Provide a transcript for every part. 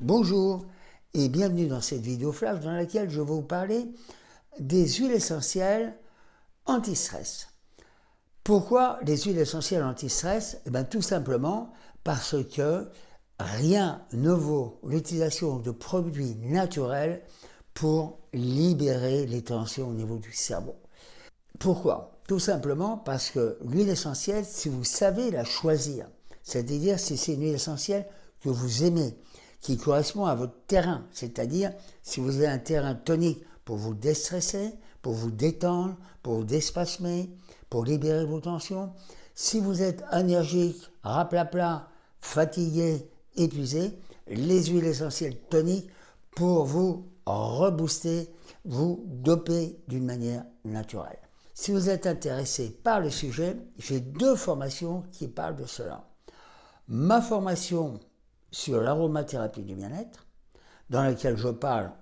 Bonjour et bienvenue dans cette vidéo flash dans laquelle je vais vous parler des huiles essentielles anti-stress. Pourquoi les huiles essentielles anti-stress? Eh bien, Tout simplement parce que rien ne vaut l'utilisation de produits naturels pour libérer les tensions au niveau du cerveau. Pourquoi? Tout simplement parce que l'huile essentielle, si vous savez la choisir, c'est-à-dire si c'est une huile essentielle que vous aimez, qui correspond à votre terrain, c'est-à-dire si vous avez un terrain tonique pour vous déstresser, pour vous détendre, pour vous déspasmer, pour libérer vos tensions. Si vous êtes énergique, raplapla, fatigué, épuisé, les huiles essentielles toniques pour vous rebooster, vous doper d'une manière naturelle. Si vous êtes intéressé par le sujet, j'ai deux formations qui parlent de cela. Ma formation sur l'aromathérapie du bien-être, dans laquelle je parle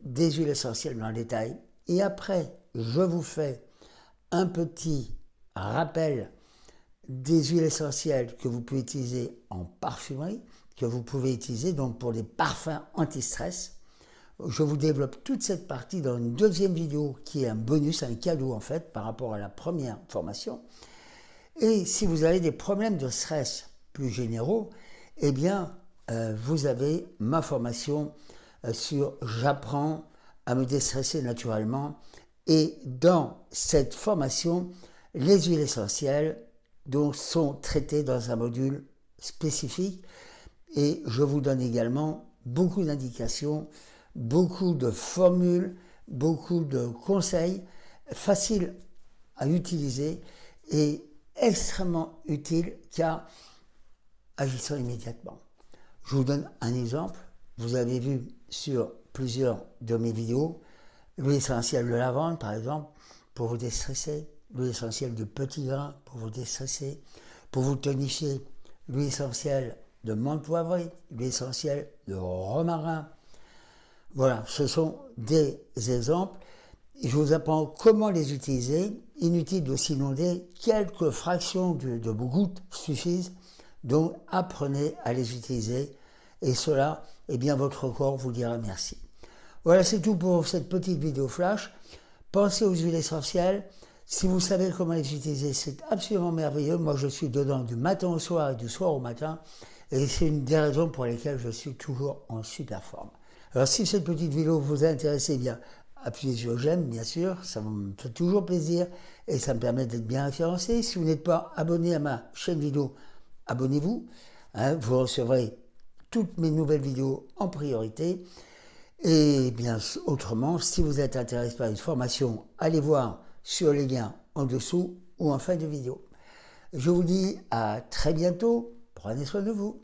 des huiles essentielles dans le détail, et après, je vous fais un petit rappel des huiles essentielles que vous pouvez utiliser en parfumerie, que vous pouvez utiliser donc pour des parfums anti-stress. Je vous développe toute cette partie dans une deuxième vidéo qui est un bonus, un cadeau en fait par rapport à la première formation. Et si vous avez des problèmes de stress plus généraux, eh bien, euh, vous avez ma formation euh, sur J'apprends à me déstresser naturellement. Et dans cette formation, les huiles essentielles sont traitées dans un module spécifique. Et je vous donne également beaucoup d'indications, beaucoup de formules, beaucoup de conseils faciles à utiliser et extrêmement utiles car agissant immédiatement. Je vous donne un exemple. Vous avez vu sur plusieurs de mes vidéos l'huile essentielle de lavande, par exemple, pour vous déstresser, l'huile essentielle de petit grain pour vous déstresser, pour vous tonifier, l'huile essentielle de menthe poivrée, l'huile essentielle de romarin. Voilà, ce sont des exemples. Je vous apprends comment les utiliser. Inutile de s'inonder, quelques fractions de, de gouttes suffisent donc apprenez à les utiliser et cela, eh bien votre corps vous dira merci. Voilà, c'est tout pour cette petite vidéo flash. Pensez aux huiles essentielles. Si vous savez comment les utiliser, c'est absolument merveilleux. Moi, je suis dedans du matin au soir et du soir au matin. Et c'est une des raisons pour lesquelles je suis toujours en super forme. Alors, si cette petite vidéo vous a intéressé, eh bien, appuyez sur j'aime, bien sûr. Ça me fait toujours plaisir et ça me permet d'être bien référencé. Si vous n'êtes pas abonné à ma chaîne vidéo, abonnez-vous. Hein, vous recevrez toutes mes nouvelles vidéos en priorité. Et bien autrement, si vous êtes intéressé par une formation, allez voir sur les liens en dessous ou en fin de vidéo. Je vous dis à très bientôt. Prenez soin de vous.